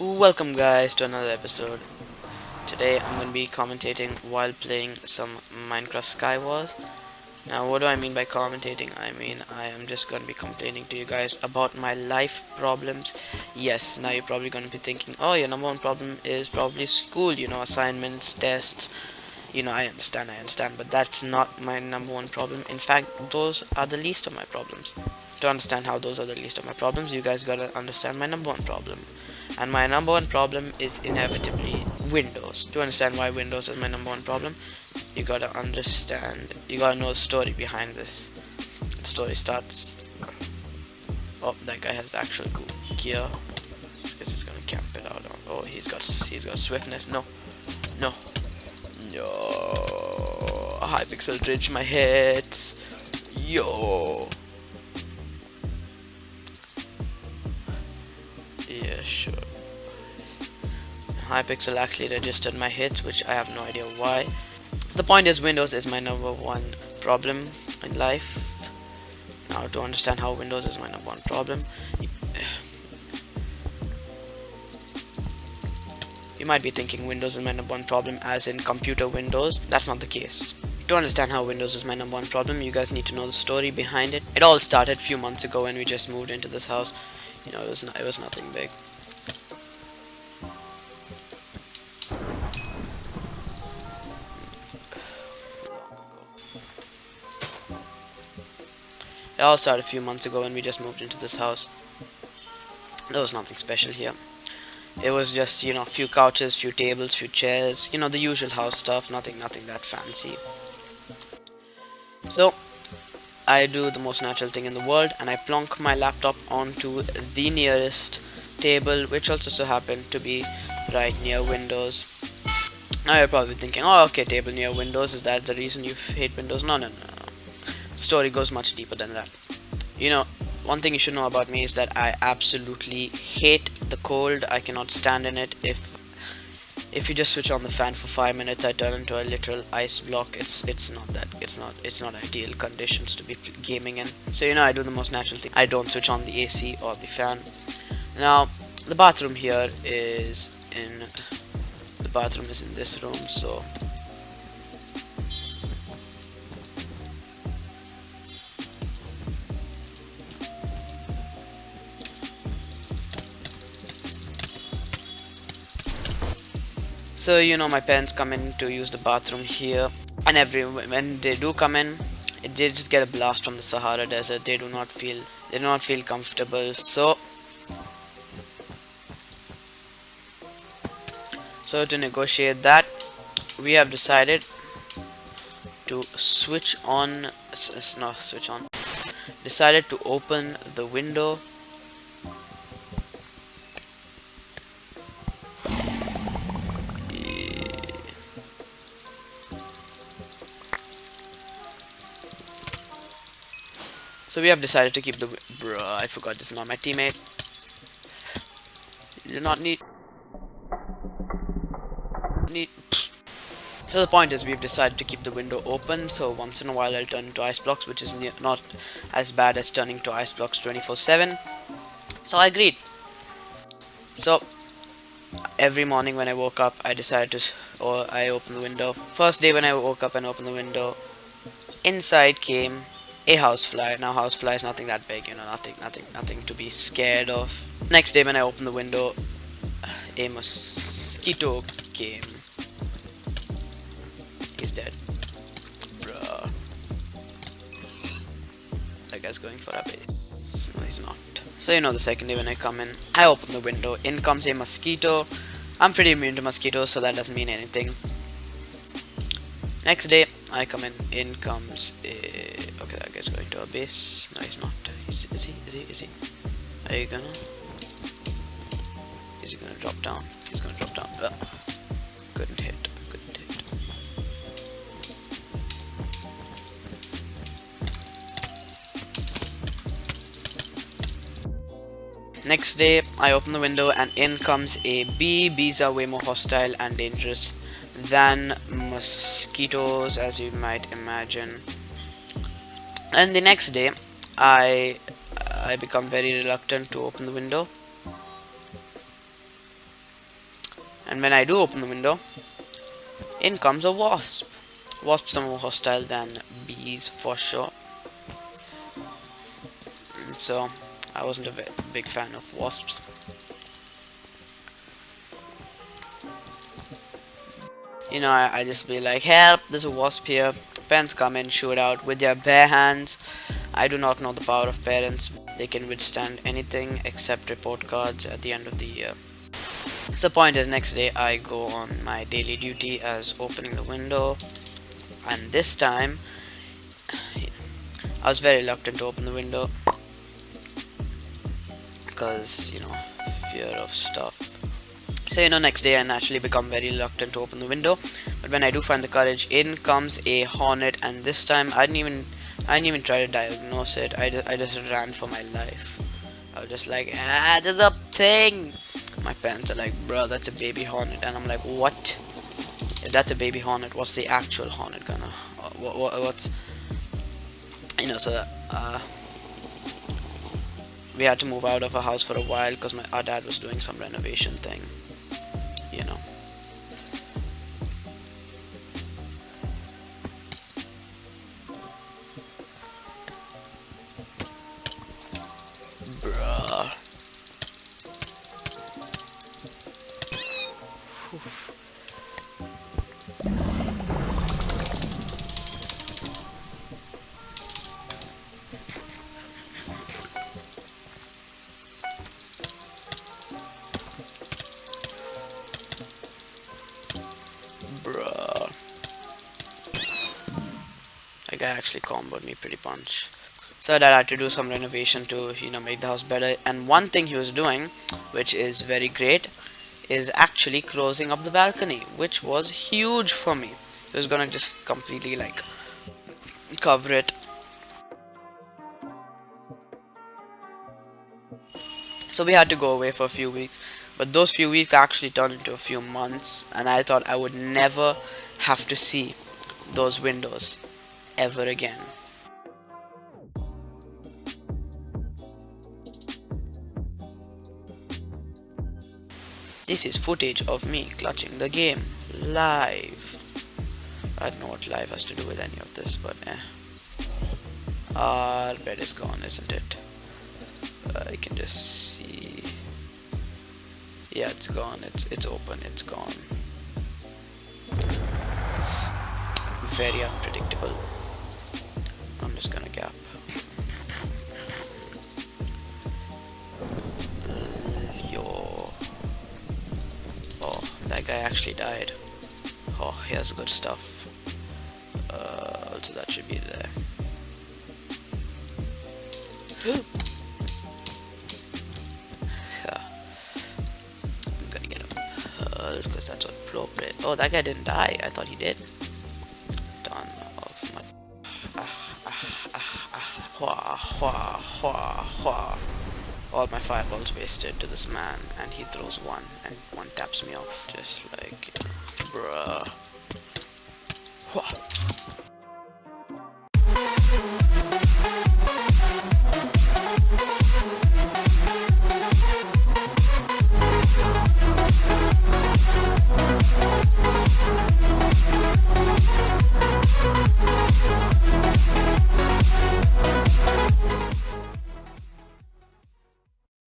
Welcome guys to another episode. Today I'm going to be commentating while playing some Minecraft Skywars. Now what do I mean by commentating? I mean I am just going to be complaining to you guys about my life problems. Yes, now you're probably going to be thinking, oh your number one problem is probably school, you know, assignments, tests. You know, I understand, I understand, but that's not my number one problem. In fact, those are the least of my problems. To understand how those are the least of my problems, you guys gotta understand my number one problem and my number one problem is inevitably Windows. To understand why Windows is my number one problem, you gotta understand, you gotta know the story behind this. The story starts. Oh, that guy has actual gear. This guy's just gonna camp it out. Oh, he's got he's got swiftness. No, no, no. Hypixel bridge my head. Yo. Hypixel actually registered my hits, which I have no idea why. The point is Windows is my number one problem in life. Now to understand how Windows is my number one problem, you might be thinking Windows is my number one problem as in computer Windows. That's not the case. To understand how Windows is my number one problem, you guys need to know the story behind it. It all started a few months ago when we just moved into this house. You know, it was, it was nothing big. It all started a few months ago when we just moved into this house. There was nothing special here. It was just, you know, a few couches, few tables, few chairs, you know, the usual house stuff, nothing nothing that fancy. So, I do the most natural thing in the world and I plonk my laptop onto the nearest table which also so happened to be right near Windows. Now you're probably thinking, oh okay, table near Windows, is that the reason you hate Windows? No, no, no, story goes much deeper than that. You know, one thing you should know about me is that I absolutely hate the cold. I cannot stand in it. If if you just switch on the fan for five minutes, I turn into a literal ice block. It's it's not that it's not it's not ideal conditions to be gaming in. So you know, I do the most natural thing. I don't switch on the AC or the fan. Now, the bathroom here is in the bathroom is in this room. So so you know my parents come in to use the bathroom here. And every when they do come in they just get a blast from the Sahara desert. They do not feel they do not feel comfortable. So so to negotiate that we have decided to switch on not switch on decided to open the window So we have decided to keep the... Bruh, I forgot this is not my teammate. You do not need... Need... So the point is we've decided to keep the window open so once in a while I'll turn into ice blocks which is not as bad as turning to ice blocks 24-7. So I agreed. So every morning when I woke up I decided to or I opened the window. First day when I woke up and opened the window inside came a housefly. Now housefly is nothing that big, you know, nothing, nothing, nothing to be scared of. Next day when I opened the window, a mosquito came. He's dead. Bruh. That guy's going for a base. No, he's not. So you know the second day when I come in, I open the window, in comes a mosquito. I'm pretty immune to mosquitoes, so that doesn't mean anything. Next day, I come in, in comes a is going to a base. No, he's not. Is, is he? Is he? Is he? Are you gonna? Is he gonna drop down? He's gonna drop down. Uh, couldn't hit. Couldn't hit. Next day, I open the window and in comes a bee. Bees are way more hostile and dangerous than mosquitoes, as you might imagine and the next day I I become very reluctant to open the window And when I do open the window, in comes a wasp. Wasps are more hostile than bees for sure. So I wasn't a big fan of wasps. You know, I, I just be like, help, there's a wasp here. Parents come and shoot out with their bare hands. I do not know the power of parents. They can withstand anything except report cards at the end of the year. So point is next day I go on my daily duty as opening the window and this time I was very reluctant to open the window because you know fear of stuff so you know next day I naturally become very reluctant to open the window. But when I do find the courage in comes a hornet. And this time I didn't even I didn't even try to diagnose it. I just, I just ran for my life. I was just like ah there's a thing. My parents are like bro that's a baby hornet. And I'm like what? If that's a baby hornet what's the actual hornet gonna what, what, what's you know so uh, we had to move out of our house for a while because my our dad was doing some renovation thing you know Bruh. Guy actually comboed me pretty punch. So that I had to do some renovation to, you know, make the house better. And one thing he was doing, which is very great, is actually closing up the balcony, which was huge for me. He was gonna just completely like cover it. So we had to go away for a few weeks but those few weeks actually turned into a few months and I thought I would never have to see those windows ever again. This is footage of me clutching the game live. I don't know what live has to do with any of this, but eh. Our bed is gone, isn't it? I can just see yeah it's gone it's it's open it's gone it's very unpredictable I'm just gonna gap yo oh that guy actually died oh he has good stuff uh, so that should be there because that's what appropriate. Oh, that guy didn't die. I thought he did. Hua, hua, hua, hua. All my fireballs wasted to this man, and he throws one, and one taps me off, just like, bruh. Hua.